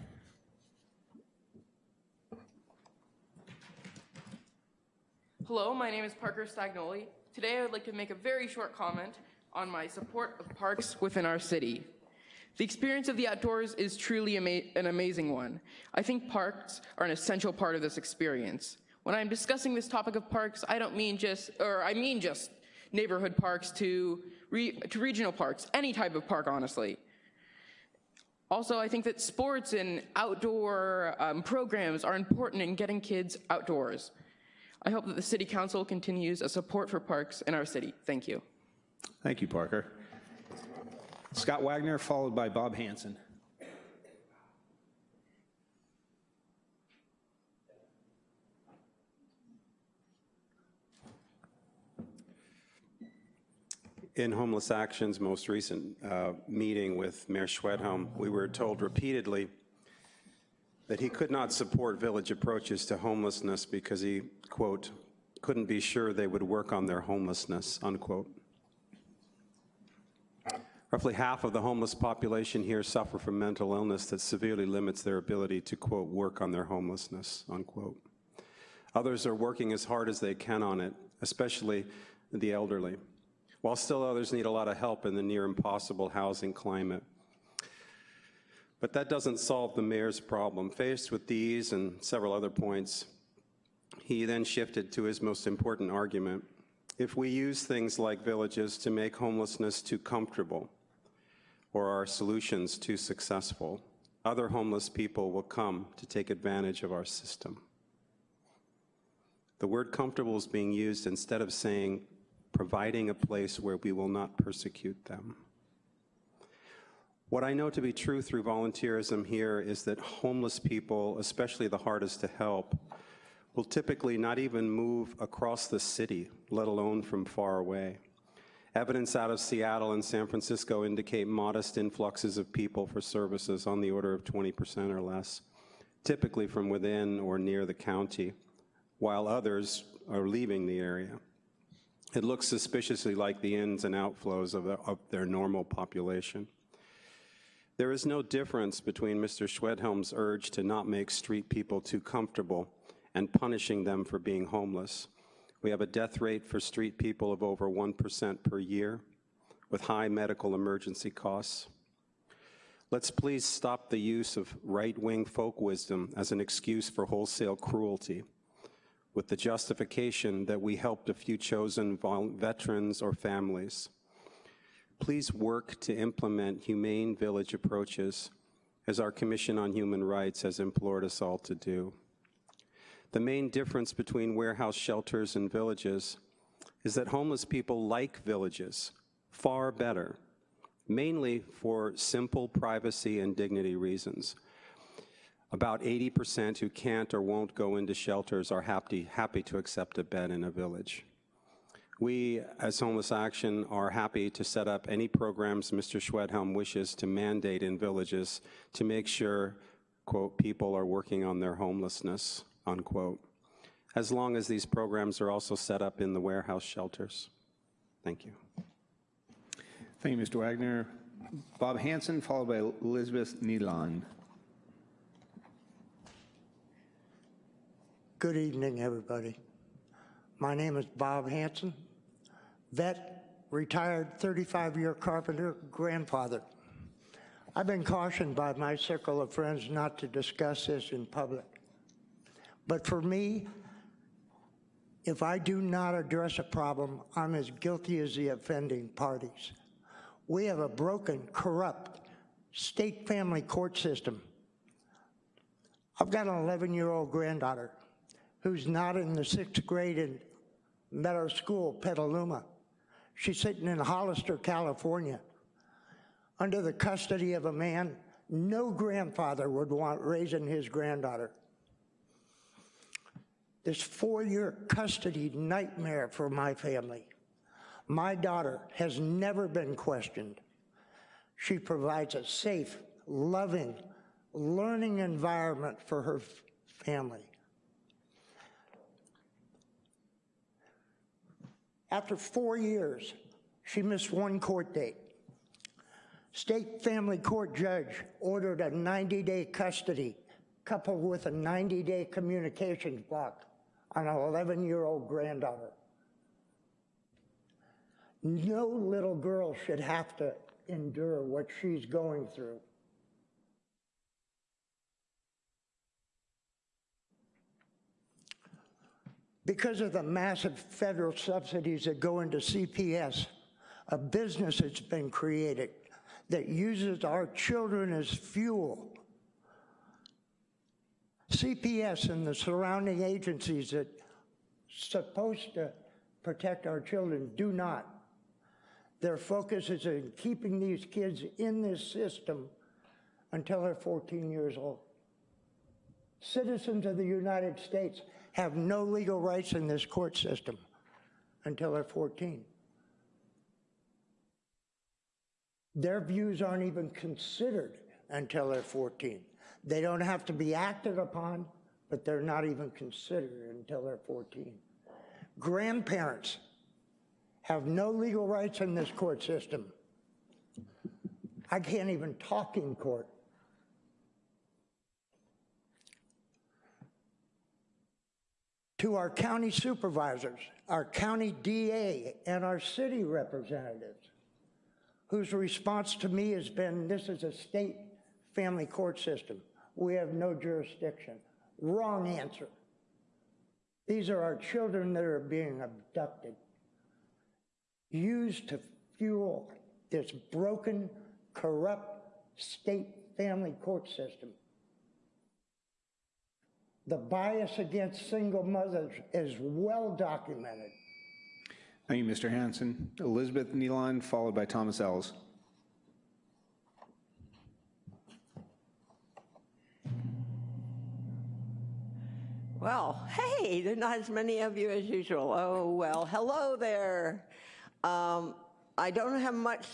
Hello, my name is Parker Stagnoli. Today, I would like to make a very short comment on my support of parks within our city. The experience of the outdoors is truly ama an amazing one. I think parks are an essential part of this experience. When I'm discussing this topic of parks, I don't mean just, or I mean just neighborhood parks to, re to regional parks, any type of park, honestly. Also, I think that sports and outdoor um, programs are important in getting kids outdoors. I hope that the City Council continues a support for parks in our city. Thank you. Thank you, Parker. Scott Wagner, followed by Bob Hanson. In Homeless Action's most recent uh, meeting with Mayor Schwedhelm, we were told repeatedly that he could not support village approaches to homelessness because he, quote, couldn't be sure they would work on their homelessness, unquote. Roughly half of the homeless population here suffer from mental illness that severely limits their ability to, quote, work on their homelessness, unquote. Others are working as hard as they can on it, especially the elderly, while still others need a lot of help in the near impossible housing climate. But that doesn't solve the mayor's problem. Faced with these and several other points, he then shifted to his most important argument. If we use things like villages to make homelessness too comfortable, or our solutions too successful, other homeless people will come to take advantage of our system. The word comfortable is being used instead of saying providing a place where we will not persecute them. What I know to be true through volunteerism here is that homeless people, especially the hardest to help, will typically not even move across the city, let alone from far away. Evidence out of Seattle and San Francisco indicate modest influxes of people for services on the order of 20% or less, typically from within or near the county, while others are leaving the area. It looks suspiciously like the ins and outflows of, the, of their normal population. There is no difference between Mr. Schwedhelm's urge to not make street people too comfortable and punishing them for being homeless. We have a death rate for street people of over 1% per year with high medical emergency costs. Let's please stop the use of right-wing folk wisdom as an excuse for wholesale cruelty with the justification that we helped a few chosen veterans or families. Please work to implement humane village approaches as our Commission on Human Rights has implored us all to do. The main difference between warehouse shelters and villages is that homeless people like villages far better, mainly for simple privacy and dignity reasons. About 80% who can't or won't go into shelters are happy, happy to accept a bed in a village. We, as Homeless Action, are happy to set up any programs Mr. Schwedhelm wishes to mandate in villages to make sure, quote, people are working on their homelessness, unquote, as long as these programs are also set up in the warehouse shelters. Thank you. Thank you, Mr. Wagner. Bob Hanson, followed by Elizabeth Nealon. Good evening, everybody. My name is Bob Hanson, vet, retired 35-year carpenter, grandfather. I've been cautioned by my circle of friends not to discuss this in public. But for me, if I do not address a problem, I'm as guilty as the offending parties. We have a broken, corrupt state family court system. I've got an 11-year-old granddaughter who's not in the sixth grade in Meadow School, Petaluma. She's sitting in Hollister, California, under the custody of a man no grandfather would want raising his granddaughter. This four-year custody nightmare for my family. My daughter has never been questioned. She provides a safe, loving, learning environment for her family. After four years, she missed one court date. State family court judge ordered a 90-day custody coupled with a 90-day communications block on an 11-year-old granddaughter. No little girl should have to endure what she's going through. Because of the massive federal subsidies that go into CPS, a business has been created that uses our children as fuel. CPS and the surrounding agencies that are supposed to protect our children do not. Their focus is in keeping these kids in this system until they're 14 years old. Citizens of the United States have no legal rights in this court system until they're 14. Their views aren't even considered until they're 14. They don't have to be acted upon, but they're not even considered until they're 14. Grandparents have no legal rights in this court system. I can't even talk in court. To our county supervisors, our county DA, and our city representatives, whose response to me has been, this is a state family court system. We have no jurisdiction. Wrong answer. These are our children that are being abducted, used to fuel this broken, corrupt state family court system. The bias against single mothers is well documented. Thank you, Mr. Hanson. Elizabeth Nealon, followed by Thomas Ells. Well, hey, there's not as many of you as usual. Oh, well, hello there. Um, I don't have much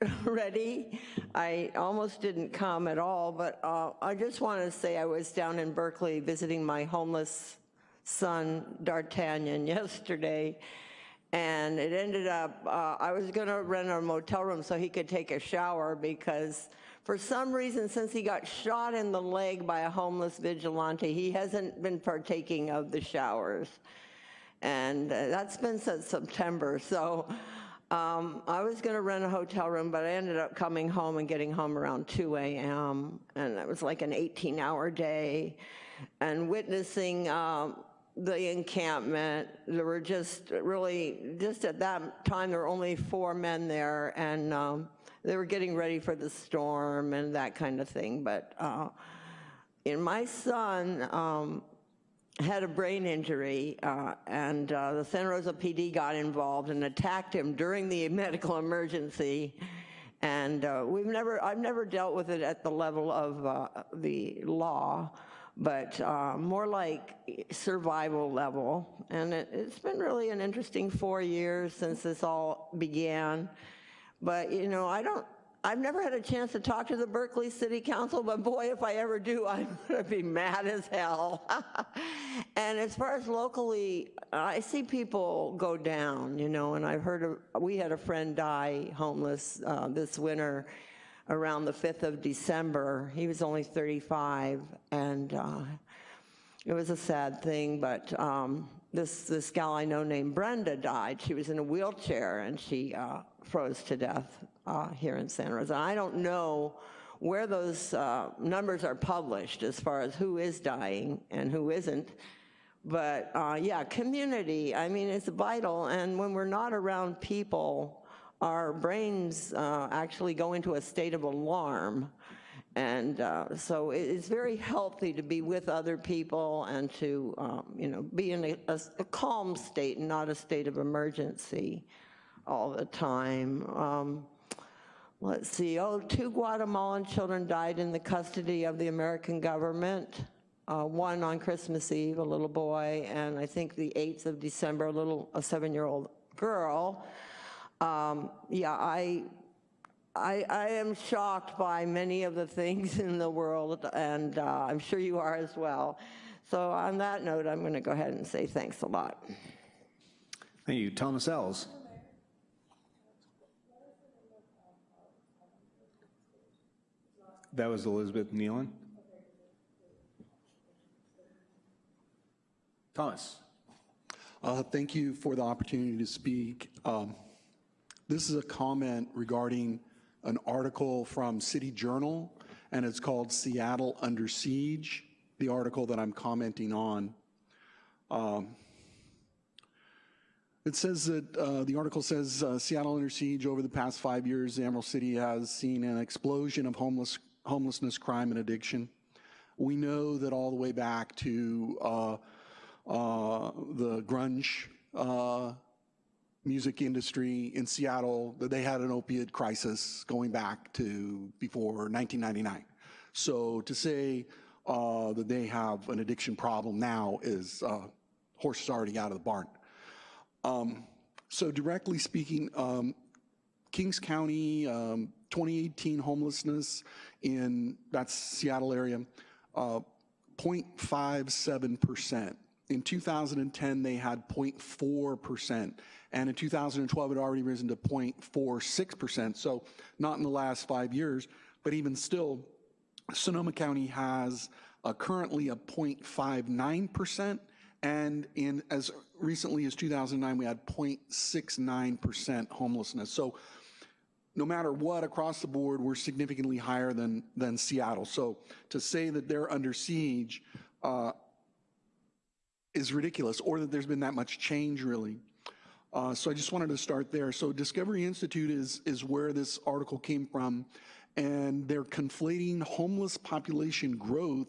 ready. I almost didn't come at all, but uh, I just want to say I was down in Berkeley visiting my homeless son, D'Artagnan, yesterday, and it ended up, uh, I was going to rent a motel room so he could take a shower because for some reason, since he got shot in the leg by a homeless vigilante, he hasn't been partaking of the showers. And uh, that's been since September. So um, I was going to rent a hotel room, but I ended up coming home and getting home around 2 a.m. And it was like an 18 hour day. And witnessing um, the encampment, there were just really, just at that time, there were only four men there. And um, they were getting ready for the storm and that kind of thing. But uh, and my son um, had a brain injury, uh, and uh, the Santa Rosa PD got involved and attacked him during the medical emergency. And uh, we've never, I've never dealt with it at the level of uh, the law, but uh, more like survival level. And it, it's been really an interesting four years since this all began. But, you know, I don't, I've never had a chance to talk to the Berkeley City Council, but boy, if I ever do, I'm to be mad as hell. and as far as locally, I see people go down, you know, and I've heard, of, we had a friend die homeless uh, this winter around the 5th of December. He was only 35, and uh, it was a sad thing, but um, this, this gal I know named Brenda died. She was in a wheelchair, and she uh, froze to death uh, here in Santa Rosa. I don't know where those uh, numbers are published as far as who is dying and who isn't. But uh, yeah, community, I mean, it's vital. And when we're not around people, our brains uh, actually go into a state of alarm. And uh, so it's very healthy to be with other people and to, um, you know, be in a, a, a calm state and not a state of emergency all the time. Um, let's see, oh, two Guatemalan children died in the custody of the American government. Uh, one on Christmas Eve, a little boy, and I think the 8th of December, a little, a seven-year-old girl. Um, yeah, I, I, I, am shocked by many of the things in the world, and uh, I'm sure you are as well. So on that note, I'm going to go ahead and say thanks a lot. Thank you. Thomas Ells. That was Elizabeth Nealon. Thomas. Uh, thank you for the opportunity to speak. Um, This is a comment regarding an article from City Journal, and it's called Seattle Under Siege, the article that I'm commenting on. Um, it says that, uh, the article says uh, Seattle under siege over the past five years, Emerald City has seen an explosion of homeless, homelessness, crime, and addiction. We know that all the way back to uh, uh, the grunge uh, music industry in Seattle, that they had an opiate crisis going back to before 1999. So to say uh, that they have an addiction problem now is uh, horses already out of the barn. Um, so directly speaking, um, Kings County, um, 2018 homelessness in that's Seattle area, uh, 0.57%. In 2010, they had 0.4%, and in 2012, it already risen to 0.46%. So not in the last five years, but even still, Sonoma County has uh, currently a 0.59%, and in as recently as 2009, we had 0.69% homelessness. So no matter what, across the board, we're significantly higher than, than Seattle. So to say that they're under siege uh, is ridiculous, or that there's been that much change, really. Uh, so I just wanted to start there. So Discovery Institute is, is where this article came from, and they're conflating homeless population growth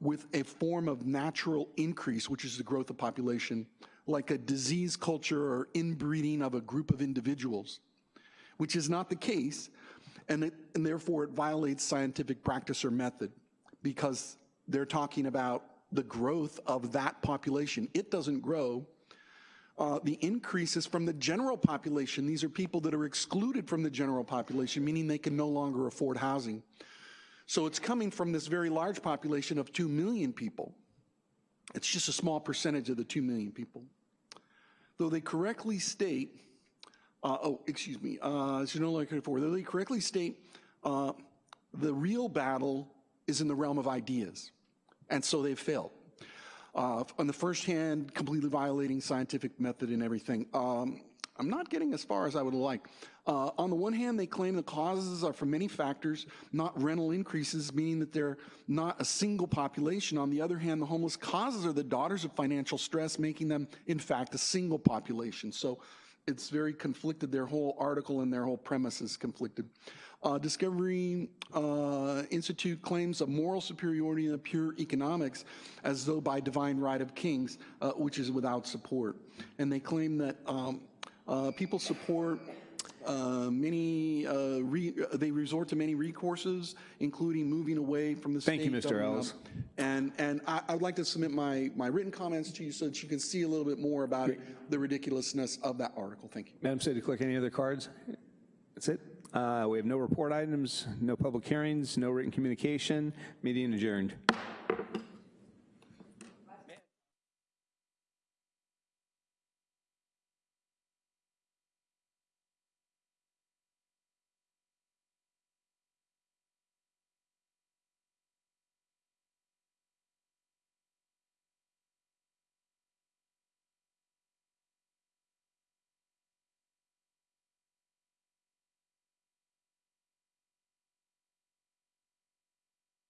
with a form of natural increase, which is the growth of population, like a disease culture or inbreeding of a group of individuals, which is not the case, and, it, and therefore it violates scientific practice or method because they're talking about the growth of that population. It doesn't grow. Uh, the increase is from the general population. These are people that are excluded from the general population, meaning they can no longer afford housing. So it's coming from this very large population of 2 million people. It's just a small percentage of the 2 million people. Though they correctly state, uh, oh, excuse me, uh, before, though they correctly state uh, the real battle is in the realm of ideas. And so they've failed. Uh, on the first hand, completely violating scientific method and everything. Um, I'm not getting as far as I would like. Uh, on the one hand, they claim the causes are from many factors, not rental increases, meaning that they're not a single population. On the other hand, the homeless causes are the daughters of financial stress, making them, in fact, a single population. So it's very conflicted. Their whole article and their whole premise is conflicted. Uh, Discovery uh, Institute claims a moral superiority in the pure economics as though by divine right of kings, uh, which is without support. And they claim that um, uh, people support uh, many, uh, re, they resort to many recourses, including moving away from the Thank state you, Mr. Ellis. And, and I, I would like to submit my, my written comments to you so that you can see a little bit more about the ridiculousness of that article. Thank you. Madam City Clerk, any other cards? That's it. Uh, we have no report items, no public hearings, no written communication. Meeting adjourned.